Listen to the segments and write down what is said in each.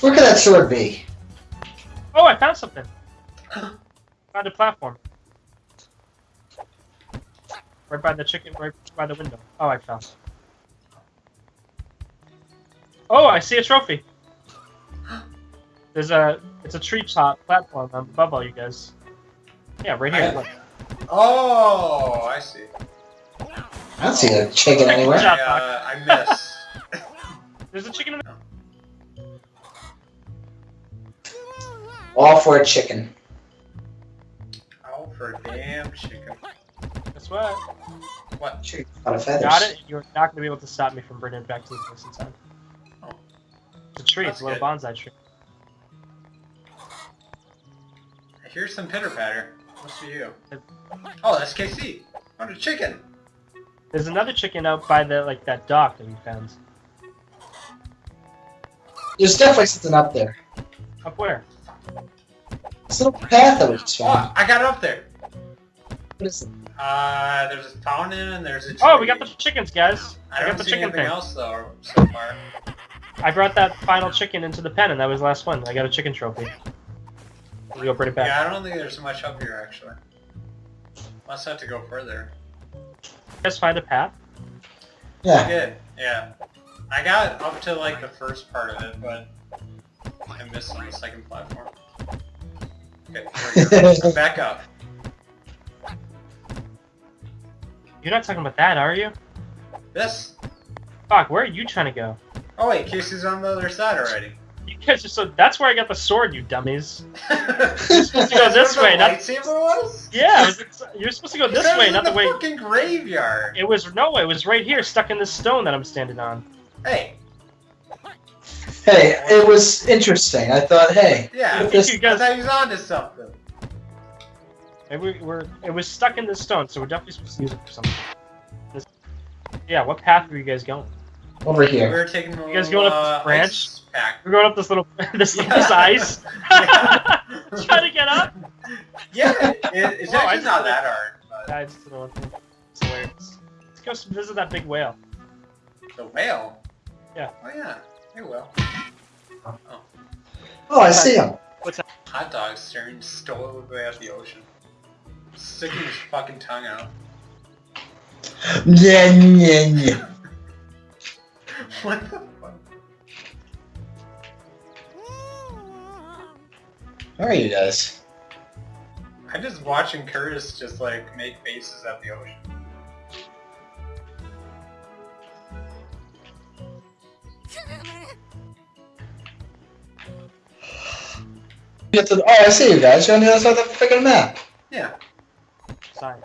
Where could that sword be? Oh, I found something. found a platform. Right by the chicken, right by the window. Oh, I found. Oh, I see a trophy. There's a, it's a tree top platform above all you guys. Yeah, right here. I- look. Oh, I see. I don't see a chicken Good anywhere. job. I, uh, I miss. There's a chicken in the... All for a chicken. oh, for a damn chicken. Guess what? What? Chicken out of feathers. Got it? You're not going to be able to stop me from bringing it back to the place in time. Oh. It's a tree. That's it's a little good. bonsai tree. Here's some pitter patter. Must be you. Oh, that's Casey. Found a chicken. There's another chicken out by the like that dock that we found. There's definitely something up there. Up where? This little path that we just Oh. I got up there. What is it? Uh, there's a fountain and there's a tree. Oh, we got the chickens, guys. I I, don't got the see chicken anything thing. else though so far. I brought that final chicken into the pen, and that was the last one. I got a chicken trophy. We go bring it back. Yeah, I don't think there's much up here actually. Must have to go further. You guys find a path? I Yeah. did, yeah. I got up to like the first part of it, but I missed on the second platform. Okay, here we go. I'm back up. You're not talking about that, are you? This? Fuck, where are you trying to go? Oh wait, Casey's on the other side already. You guys are so. That's where I got the sword, you dummies. you're supposed to go this way, The not- lightsaber was? Yeah, it was, you're supposed to go this That way, in not the way. fucking graveyard. It was no, it was right here, stuck in this stone that I'm standing on. Hey, Hey, it was interesting. I thought, hey, yeah. Look this- You guys, thought he was onto something. maybe we're. It was stuck in the stone, so we're definitely supposed to use it for something. This, yeah, what path were you guys going? over here. We here. were taking a You guys going up this uh, branch? pack. We're going up this little, this, Yeah. this ice. Yeah. Trying to get up. Yeah, it, it's actually not that hard. But I just don't know what It's hilarious. Let's go visit that big whale. the whale. Yeah. Oh yeah. Hey, well. Oh, I see him. What's that? Hot dog staring stolidly at the ocean, sticking his fucking tongue out. Yeah, yeah, yeah. What the fuck? Where are you guys? I'm just watching Curtis just like make faces at the ocean. Get to the, oh, I see you guys. You're on the other side of the freaking map. Yeah. Sign.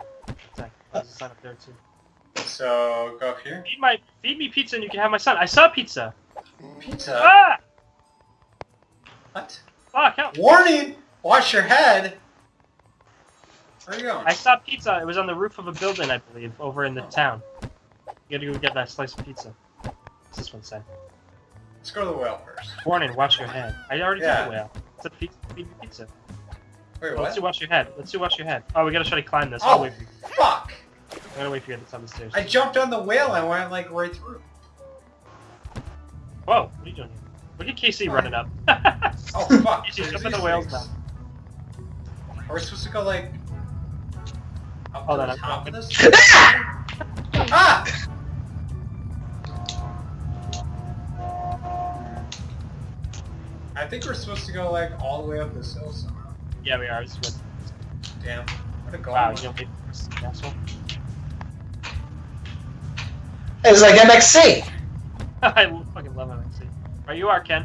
Sign. There's a sign up there too. So go up here. Feed my, feed me pizza, and you can have my son. I saw pizza. Pizza. Ah! What? Fuck! Help! Warning! Watch your head. Where are you going? I saw pizza. It was on the roof of a building, I believe, over in the town. You gotta go get that slice of pizza. What's this one say? Let's go to the whale first. Warning, watch your head. I already Yeah. took the whale. Said pizza, feed me pizza. Wait, Well, let's what? do watch your head. Let's do watch your head. Oh, we gotta try to climb this. Oh, wait for you. fuck! I'm gonna wait for you at the top of the stairs. I jumped on the whale and went like right through. Whoa, what are you doing here? Look at Casey running up. Oh fuck! There's jumping the whales now. Are we supposed to go like up Hold to on, the I'm top of coming. this? ah! I think we're supposed to go like all the way up this hill somehow. yeah, we are. This is Damn. What a goal. Wow, you don't wait asshole. It's like MXC. I fucking love MXC. Right, you are, Ken.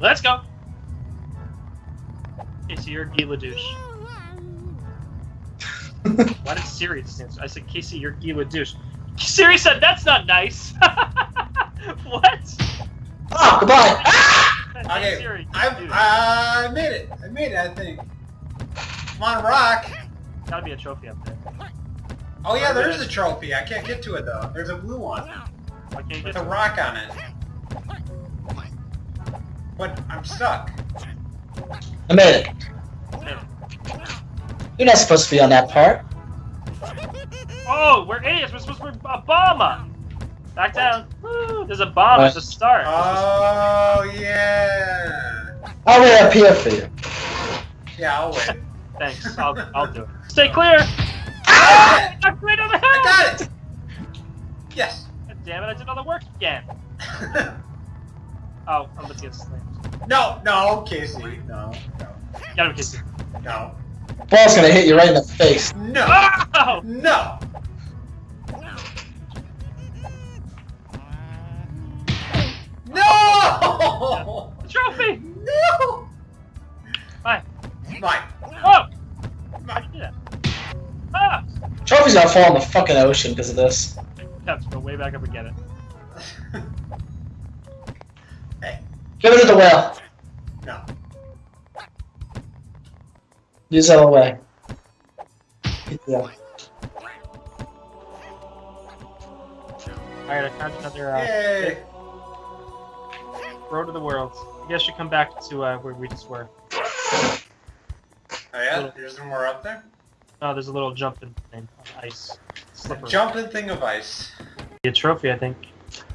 Let's go. Casey, you're Guy Ledouche. Why did Siri stand? I said, Casey, you're Guy Ledouche. Siri said, that's not nice. what? Oh, goodbye. Ah! Hey, Okay, Siri, I, I made it. I made it, I think. Come on, rock. gotta be a trophy up there. Oh yeah, there is a trophy. I can't get to it though. There's a blue one Why can't you with a to rock on it. But I'm stuck. I made it. it? You're not supposed to be on that part. Oh, we're idiots. We're supposed to be Obama. Back down. Woo! There's a bomb at the start. Oh yeah. I'll wait up here for you. Yeah, I'll wait. Thanks. I'll, I'll do it. Stay clear. Ah! I'm right over the I got it. Yes. God damn it! I did all the work again. Oh, I'm about to get slammed. no, no, Casey. No, no, Got him, Casey. no, Ball's gonna hit you right in the face. no, Oh! no. No! The trophy! No! Bye. Mine. Oh! How'd you do that? Ah! Trophy's gonna fall in the fucking ocean because of this. Have to go way back up and get it. hey, Give it to the whale. no. Use that away. Yeah. Alright, I found another uh, Yay! Road to the world. I guess you come back to uh, where we just were. Oh yeah, there's more up there. Oh, there's a little jumping thing on ice. Slippery. Jumping thing of ice. A trophy, I think.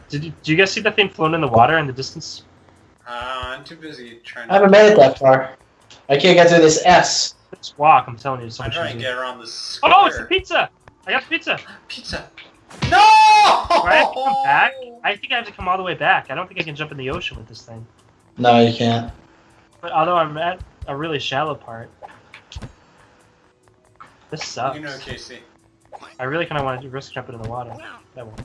Did you, did you guys see that thing floating in the water in the distance? Uh, I'm too busy trying. I haven't made it that far. I can't get through this S. Just walk, I'm telling you. So I'm much trying to get around this. Oh, it's the pizza! I got the pizza! pizza. No! Do I have come back? I think I have to come all the way back. I don't think I can jump in the ocean with this thing. No, you can't. But although I'm at a really shallow part. This sucks. You know, Casey. I really kind of want to risk jumping in the water. That one.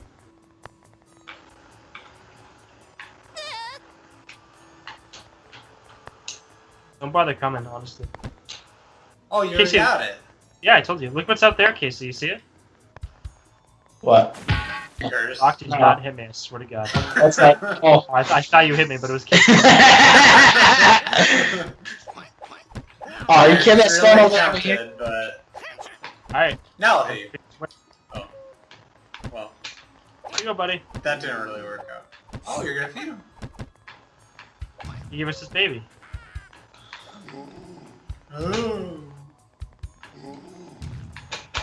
Don't bother coming, honestly. Oh, you Casey. got it. Yeah, I told you. Look what's out there, Casey. You see it? What? Yours. Rock did not hit me. I swear to God. That's not. Oh. Oh, I, I thought you hit me, but it was Casey. oh, you can't Really stand over here. But All right. now I'll hit you. Oh. Where Well, you go, buddy? that didn't really work out. Oh, you're gonna feed him. You give us this baby. Oh.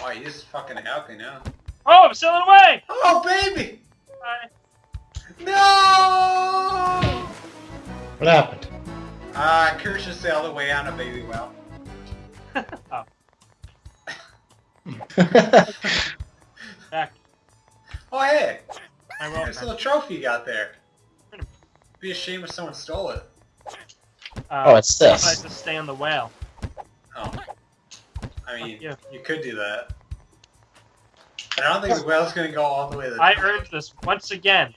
Oh, he's fucking happy now. Oh, I'm sailing away! Oh, baby! Bye. No! What happened? Uh, Kirsch just sailed away on a baby whale. oh, back. Oh, hey! I will. Nice little trophy you got there. Be a shame if someone stole it. Uh, Oh, it's this. I this. to stay on the whale. Oh. I mean, Yeah. you could do that. But I don't think the whale's gonna go all the way to the I earned this once again.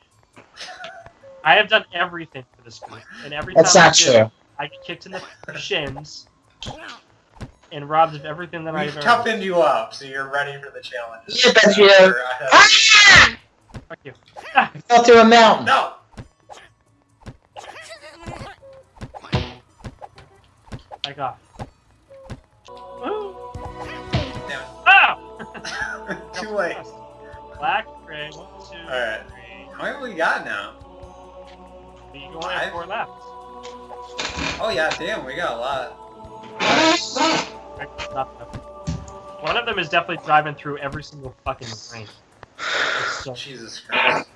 I have done everything for this group, and every That's time I not did, true. I get kicked in the shins and robbed of everything that We've I've earned. toughened you up, so you're ready for the challenge. Yeah, but you- Ah! Fuck you. I fell through a mountain. No! Back off. Too late. Black, gray, one, two, Alright. three. How many have we got now? You only have four left. Oh yeah, damn, we got a lot. Right. One of them is definitely driving through every single fucking. It's so- Jesus Christ.